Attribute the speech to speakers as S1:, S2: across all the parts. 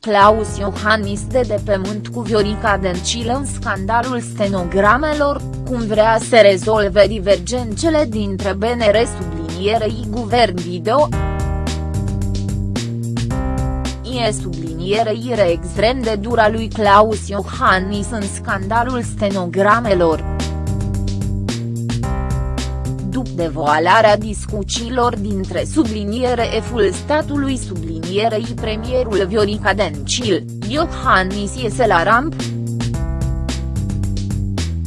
S1: Claus Iohannis de de pământ cu Viorica Dencil în scandalul stenogramelor, cum vrea să rezolve divergențele dintre BNR sublinierei guvern video. E sublinierei extrem de dura lui Claus Iohannis în scandalul stenogramelor devoalarea discuțiilor dintre subliniere F-ul statului sublinierei premierul Viorica Dencil, Iohannis iese la ramp.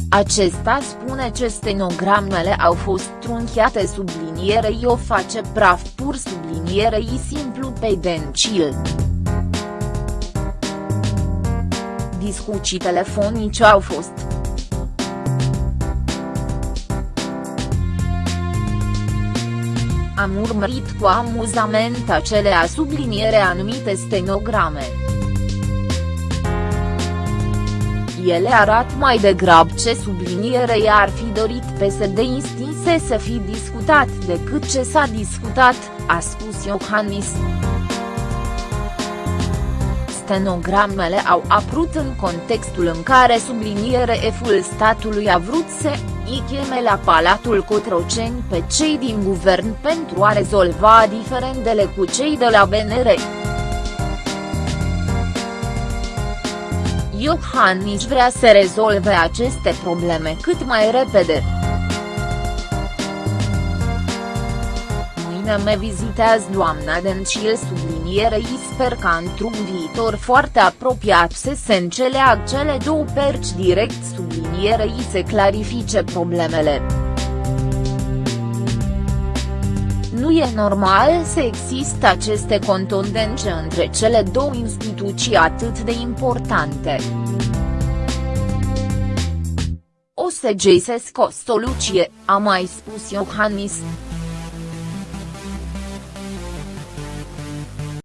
S1: Acesta spune că stenogramele au fost trunchiate sublinierei o face praf pur sublinierei simplu pe Dencil. Discuții telefonice au fost Am urmărit cu amuzament acelea subliniere anumite stenograme. Ele arată mai degrab ce subliniere i-ar fi dorit PSD instinse să fi discutat decât ce s-a discutat, a spus Iohannis. Stenogramele au apărut în contextul în care subliniere F-ul statului a vrut să îi cheme la Palatul Cotroceni pe cei din guvern pentru a rezolva diferendele cu cei de la BNR. Iohannis vrea să rezolve aceste probleme cât mai repede. Mâine me vizitează doamna Dencil sublinierei sper ca într-un viitor foarte apropiat să se înceleagă cele două perci direct sublinierei se clarifice problemele. Nu e normal să existe aceste contundențe între cele două instituții atât de importante. O să găsesc o soluție, a mai spus Iohannis.